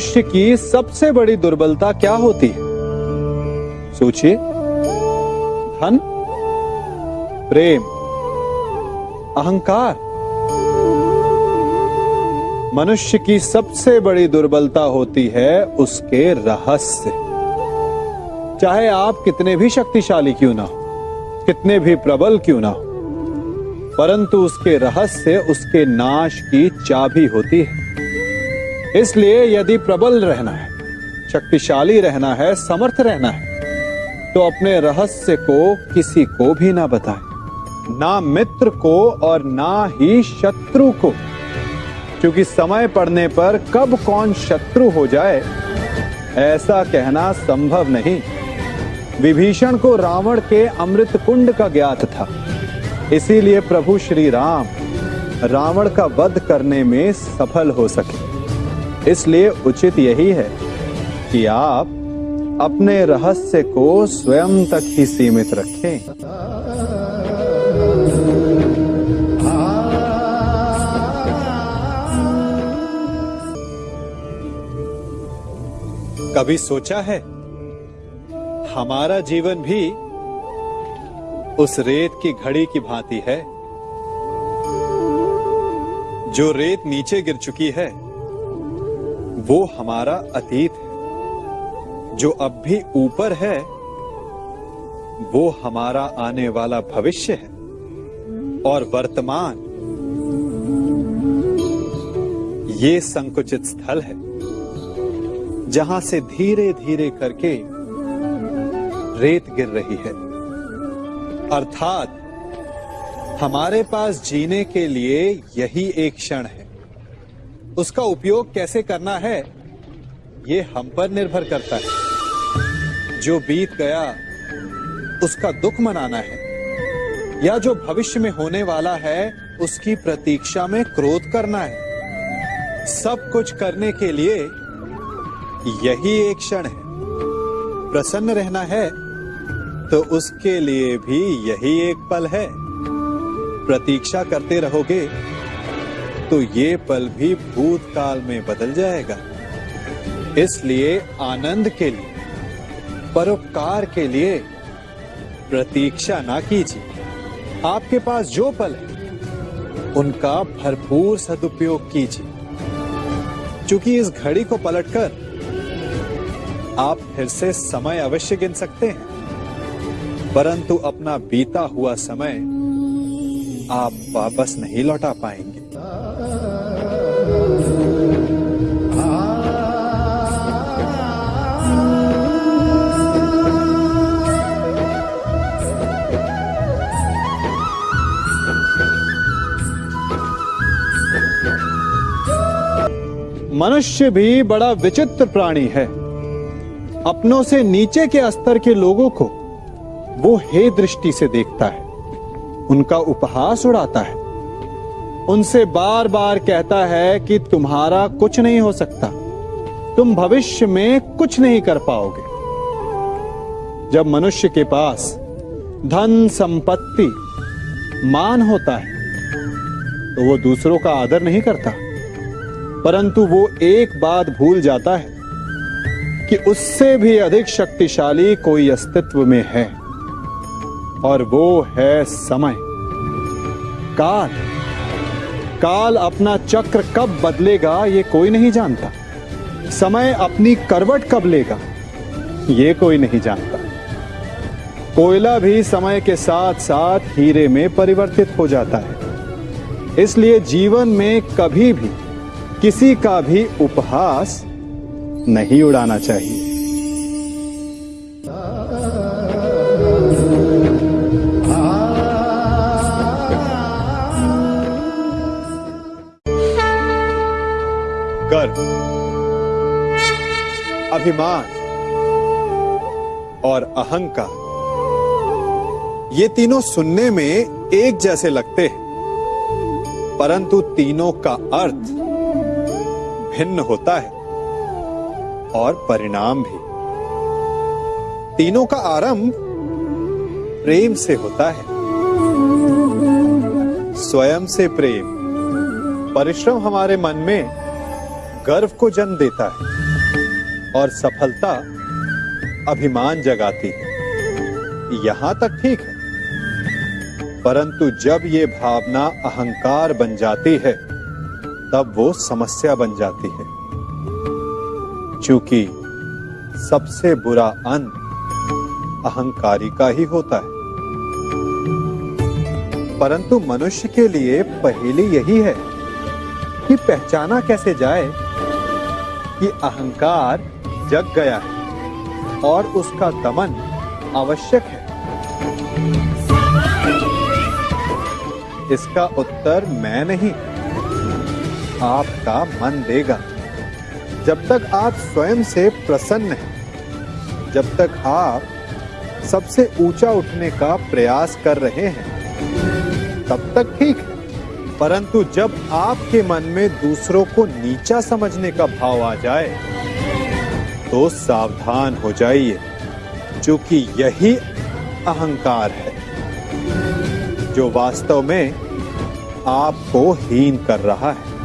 मनुष्य की सबसे बड़ी दुर्बलता क्या होती है? सोचिए। धन, प्रेम, अहंकार। मनुष्य की सबसे बड़ी दुर्बलता होती है उसके रहस्य। चाहे आप कितने भी शक्तिशाली क्यों ना हो, कितने भी प्रबल क्यों ना हो, परंतु उसके रहस्य, उसके नाश की चाबी होती है। इसलिए यदि प्रबल रहना है, शक्तिशाली रहना है, समर्थ रहना है तो अपने रहस्य को किसी को भी ना बताएँ। ना मित्र को और ना ही शत्रु को। क्योंकि समय पड़ने पर कब कौन शत्रु हो जाए, ऐसा कहना संभव नहीं। विभीषण को रावण के अमृत कुंड का ज्ञात था। इसीलिए प्रभु श्री राम, रावण का वध करने में सफल हो सके। इसलिए उचित यही है कि आप अपने रहस्य को स्वयं तक ही सीमित रखें। कभी सोचा है, हमारा जीवन भी उस रेत की घड़ी की भांति है, जो रेत नीचे गिर चुकी है? वो हमारा अतीत है। जो अब भी ऊपर है, वो हमारा आने वाला भविष्य है और वर्तमान। ये संकुचित स्थल है, जहाँ से धीरे धीरे करके रेत गिर रही है। अर्थात, हमारे पास जीने के लिए यही एक क्षण है। उसका उपयोग कैसे करना है, ये हम पर निर्भर करता है। जो बीत गया, उसका दुख मनाना है। या जो भविष्य में होने वाला है, उसकी प्रतीक्षा में क्रोध करना है। सब कुछ करने के लिए यही एक क्षण है। प्रसन्न रहना है तो उसके लिए भी यही एक पल है। प्रतीक्षा करते रहोगे तो ये पल भी भूतकाल में बदल जाएगा। इसलिए आनंद के लिए, परोपकार के लिए प्रतीक्षा ना कीजिए। आपके पास जो पल है, उनका भरपूर सदुपयोग कीजिए। क्योंकि इस घड़ी को पलटकर आप फिर से समय अवश्य गिन सकते हैं, परंतु अपना बीता हुआ समय आप वापस नहीं लौटा पाएँगे। मनुष्य भी बड़ा विचित्र प्राणी है। अपनों से नीचे के स्तर के लोगों को वो हे दृष्टि से देखता है। उनका उपहास उड़ाता है। उनसे बार बार कहता है कि तुम्हारा कुछ नहीं हो सकता। तुम भविष्य में कुछ नहीं कर पाओगे। जब मनुष्य के पास धन, संपत्ति, मान होता है तो वो दूसरों का आदर नहीं करता। परंतु वो एक बात भूल जाता है कि उससे भी अधिक शक्तिशाली कोई अस्तित्व में है। और वो है समय। काल। काल अपना चक्र कब बदलेगा, ये कोई नहीं जानता। समय अपनी करवट कब लेगा, ये कोई नहीं जानता। कोयला भी समय के साथ साथ हीरे में परिवर्तित हो जाता है। इसलिए जीवन में कभी भी किसी का भी उपहास नहीं उड़ाना चाहिए। गर्व, अभिमान और अहंकार, ये तीनों सुनने में एक जैसे लगते हैं, परंतु तीनों का अर्थ भिन्न होता है और परिणाम भी। तीनों का आरंभ प्रेम से होता है। स्वयं से प्रेम। परिश्रम हमारे मन में गर्व को जन्म देता है और सफलता अभिमान जगाती है। यहाँ तक ठीक है। परंतु जब ये भावना अहंकार बन जाती है तब वो समस्या बन जाती है। क्योंकि सबसे बुरा अंत अहंकारी का ही होता है। परंतु मनुष्य के लिए पहेली यही है कि पहचाना कैसे जाए कि अहंकार जग गया है और उसका दमन आवश्यक है। इसका उत्तर मैं नहीं। आपका मन देगा। जब तक आप स्वयं से प्रसन्न हैं, जब तक आप सबसे ऊँचा उठने का प्रयास कर रहे हैं, तब तक ठीक है। परंतु जब आपके मन में दूसरों को नीचा समझने का भाव आ जाए तो सावधान हो जाइए, क्योंकि यही अहंकार है, जो वास्तव में आपको हीन कर रहा है।